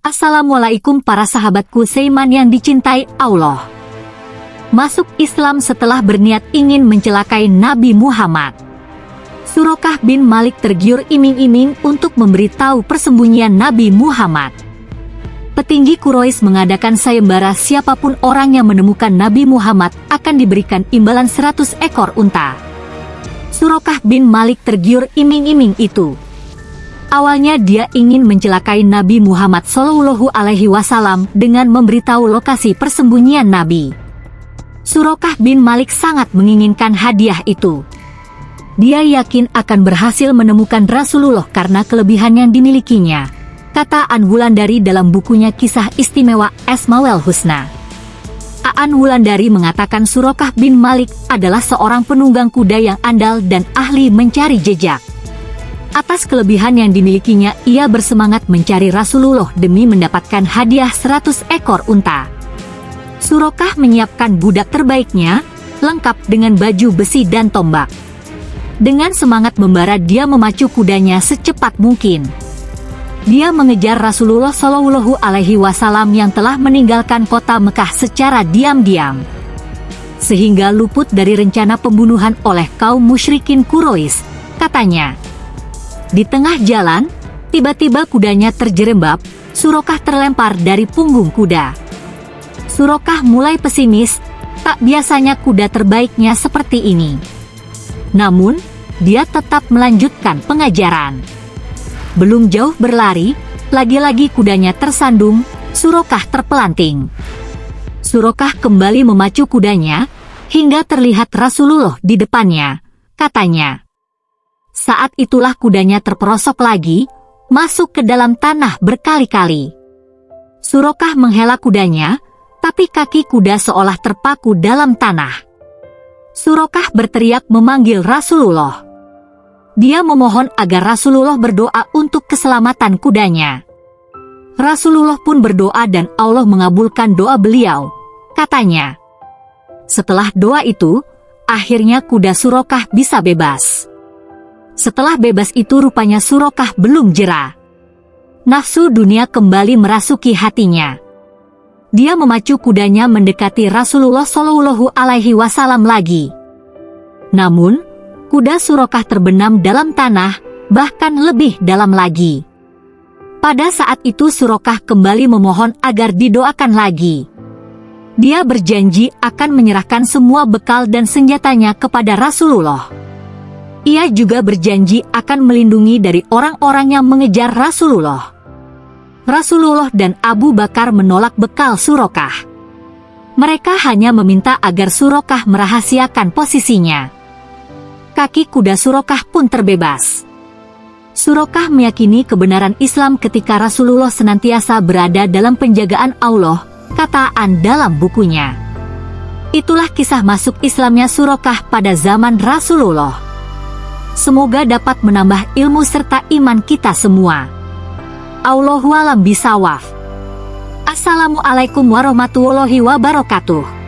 Assalamualaikum para sahabatku seiman yang dicintai Allah. Masuk Islam setelah berniat ingin mencelakai Nabi Muhammad. Surokah bin Malik tergiur iming-iming untuk memberitahu persembunyian Nabi Muhammad. Petinggi Quraisy mengadakan sayembara siapa pun orang yang menemukan Nabi Muhammad akan diberikan imbalan 100 ekor unta. Surokah bin Malik tergiur iming-iming itu. Awalnya dia ingin mencelakai Nabi Muhammad Shallallahu Alaihi Wasallam dengan memberitahu lokasi persembunyian Nabi. Surokah bin Malik sangat menginginkan hadiah itu. Dia yakin akan berhasil menemukan Rasulullah karena kelebihan yang dimilikinya, kata An Wulandari dalam bukunya Kisah Istimewa Esmawel Husna. Aan Wulandari mengatakan Surokah bin Malik adalah seorang penunggang kuda yang andal dan ahli mencari jejak. Atas kelebihan yang dimilikinya, ia bersemangat mencari Rasulullah demi mendapatkan hadiah 100 ekor unta. Surokah menyiapkan budak terbaiknya, lengkap dengan baju besi dan tombak. Dengan semangat membara dia memacu kudanya secepat mungkin. Dia mengejar Rasulullah Shallallahu Alaihi Wasallam yang telah meninggalkan kota Mekah secara diam-diam, sehingga luput dari rencana pembunuhan oleh kaum musyrikin Quraisy. Katanya, di tengah jalan, tiba-tiba kudanya terjerembab, Surokah terlempar dari punggung kuda. Surokah mulai pesimis, tak biasanya kuda terbaiknya seperti ini. Namun, dia tetap melanjutkan pengajaran. Belum jauh berlari, lagi-lagi kudanya tersandung, Surokah terpelanting. Surokah kembali memacu kudanya, hingga terlihat Rasulullah di depannya. Katanya, saat itulah kudanya terperosok lagi, masuk ke dalam tanah berkali-kali. Surokah menghela kudanya, tapi kaki kuda seolah terpaku dalam tanah. Surokah berteriak memanggil Rasulullah. Dia memohon agar Rasulullah berdoa untuk keselamatan kudanya. Rasulullah pun berdoa dan Allah mengabulkan doa beliau. Katanya, setelah doa itu, akhirnya kuda Surokah bisa bebas. Setelah bebas itu rupanya Surokah belum jera. Nafsu dunia kembali merasuki hatinya. Dia memacu kudanya mendekati Rasulullah Shallallahu Alaihi Wasallam lagi. Namun, kuda Surokah terbenam dalam tanah, bahkan lebih dalam lagi. Pada saat itu Surokah kembali memohon agar didoakan lagi. Dia berjanji akan menyerahkan semua bekal dan senjatanya kepada Rasulullah. Ia juga berjanji akan melindungi dari orang-orang yang mengejar Rasulullah. Rasulullah dan Abu Bakar menolak bekal Surokah. Mereka hanya meminta agar Surokah merahasiakan posisinya. Kaki kuda Surokah pun terbebas. Surokah meyakini kebenaran Islam ketika Rasulullah senantiasa berada dalam penjagaan Allah, kataan dalam bukunya. Itulah kisah masuk Islamnya Surokah pada zaman Rasulullah. Semoga dapat menambah ilmu serta iman kita semua. Allahualam bisawaf. Assalamualaikum warahmatullahi wabarakatuh.